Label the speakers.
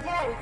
Speaker 1: again.